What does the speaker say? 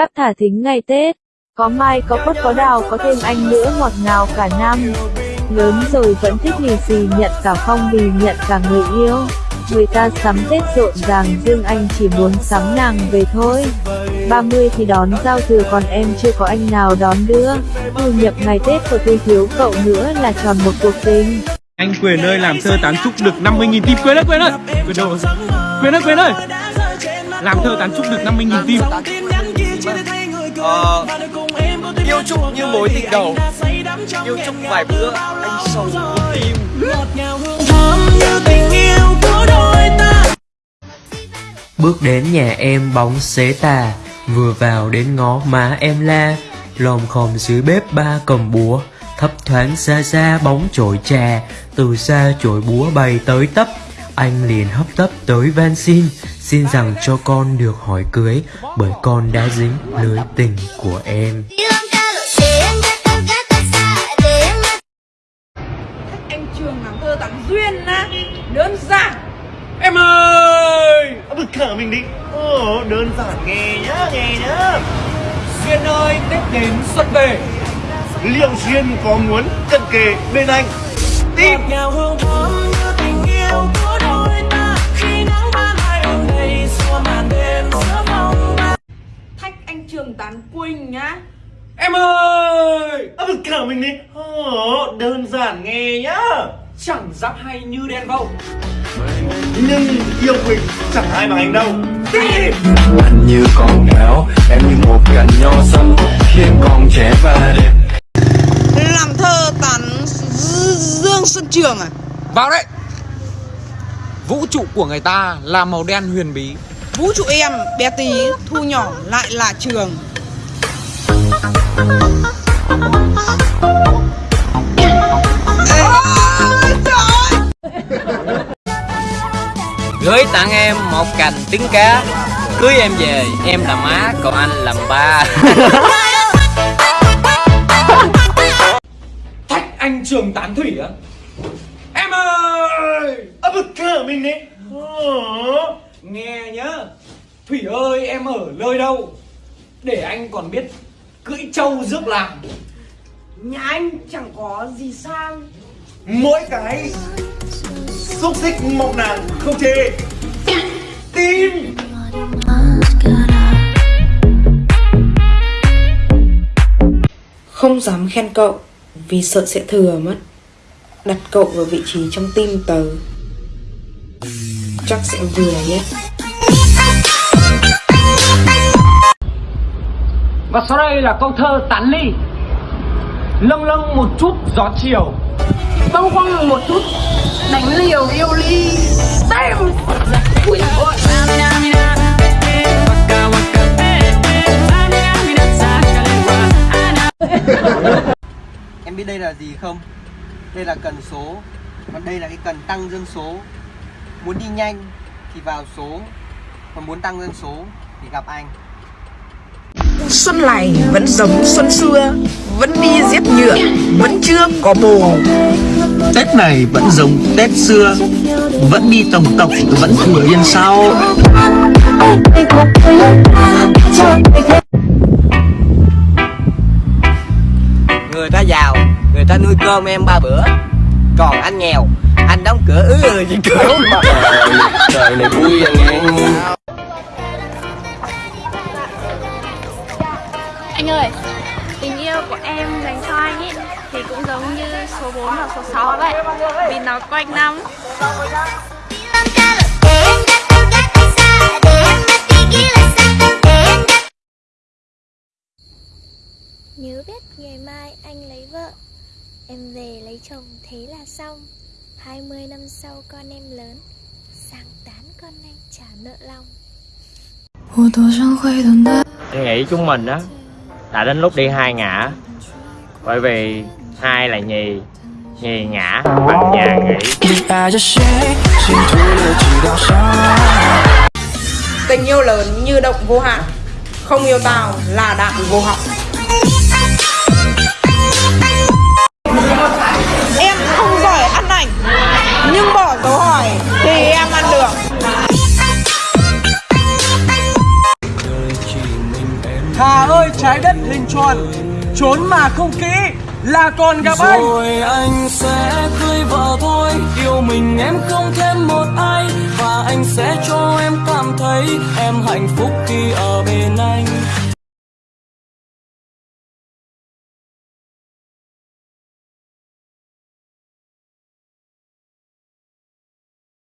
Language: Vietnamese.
cáp thả thính ngày Tết. Có mai, có quất có đào, có thêm anh nữa, ngọt ngào cả năm. Lớn rồi vẫn thích lì xì nhận cả phong bì, nhận cả người yêu. Người ta sắm Tết rộn ràng, riêng anh chỉ muốn sắm nàng về thôi. 30 thì đón giao thừa, còn em chưa có anh nào đón đưa. Thu nhập ngày Tết của tôi thiếu, cậu nữa là tròn một cuộc tình. Anh Quyền ơi, làm thơ tán trúc được 50.000 tim Quyền ơi Quyền ơi Quyền ơi Quyền ơi Làm thơ tán trúc được 50.000 tim Ờ, yêu chúc như mối tình đầu. Yêu chúc vài bữa anh tim Bước đến nhà em bóng xế tà Vừa vào đến ngó má em la. Lòm khòm dưới bếp ba cầm búa Thấp thoáng xa xa bóng chổi trà Từ xa chổi búa bay tới tấp Anh liền hấp tấp tới van xin Xin rằng cho con được hỏi cưới Bởi con đã dính lưới tình của em. Anh trường làm thơ tặng duyên á đơn giản. Em ơi! Bực cả mình đi. Ồ, đơn giản nghe nhá, nghe nhá. Duyên ơi Tết đến xuân về. Liệu duyên có muốn cận kề bên anh? Tim thách tán quỳnh nhá. Em ơi! Bực cả mình đi. Ồ, đơn giản nghe nhá. Chẳng giáp hay như đen vâu. Nhưng yêu Quỳnh chẳng ai bằng anh đâu. Anh như con gạo em như một cành nho xanh khiến con trẻ và đẹp làm thơ tán dương xuân trường à? Vào đấy. Vũ trụ của người ta là màu đen huyền bí. Vũ trụ em bé tí thu nhỏ lại là trường Gửi tặng em một cành trứng cá. Cưới em về, em là má, còn anh làm ba. Thách anh trường tán thủy á. Em ơi! Bực cả mình đi ờ, Nghe nhá. Thủy ơi, em ở nơi đâu? Để anh còn biết Cưỡi trâu rước làm. Nhà anh chẳng có gì sang Mỗi cái Xúc xích mộng nàng không chê. Tim Không dám khen cậu vì sợ sẽ thừa mất. Đặt cậu vào vị trí trong tim tớ. Chắc sẽ vừa nhất Và sau đây là câu thơ tán ly. Lâng lâng một chút gió chiều. Bâng quăng một chút đánh liều yêu ly. Damn ui ôi Em biết đây là gì không? Đây là cần số. Còn đây là cái cần tăng dân số. Muốn đi nhanh thì vào số. Còn muốn tăng dân số thì gặp anh xuân này vẫn giống xuân xưa vẫn đi giết nhựa vẫn chưa có bồ. Tết này vẫn giống Tết xưa Vẫn đi tổng tộc Vẫn thừa yên sau Người ta giàu Người ta nuôi cơm em ba bữa. Còn anh nghèo Anh đóng cửa ứ ừ gì cửa. Mà trời này vui à nghe ơi, tình yêu của em dành cho anh ấy thì cũng giống như số 4 và số 6 vậy Vì nó quanh năm. Nhớ biết ngày mai anh lấy vợ Em về lấy chồng thế là xong. 20 năm sau con em lớn Sáng tán con anh trả nợ lòng. Em nghĩ chúng mình á đã đến lúc đi hai ngã. Bởi vì hai là nhì nhì ngã bằng nhà nghỉ. Tình yêu lớn như động vô hạn, không yêu tao là đạn vô học. em không giỏi ăn ảnh, nhưng bỏ dấu hỏi. Trái đất hình tròn Trốn mà không kỹ là còn gặp anh. Rồi anh sẽ cưới vợ thôi Yêu mình em không thêm một ai Và anh sẽ cho em cảm thấy Em hạnh phúc khi ở bên anh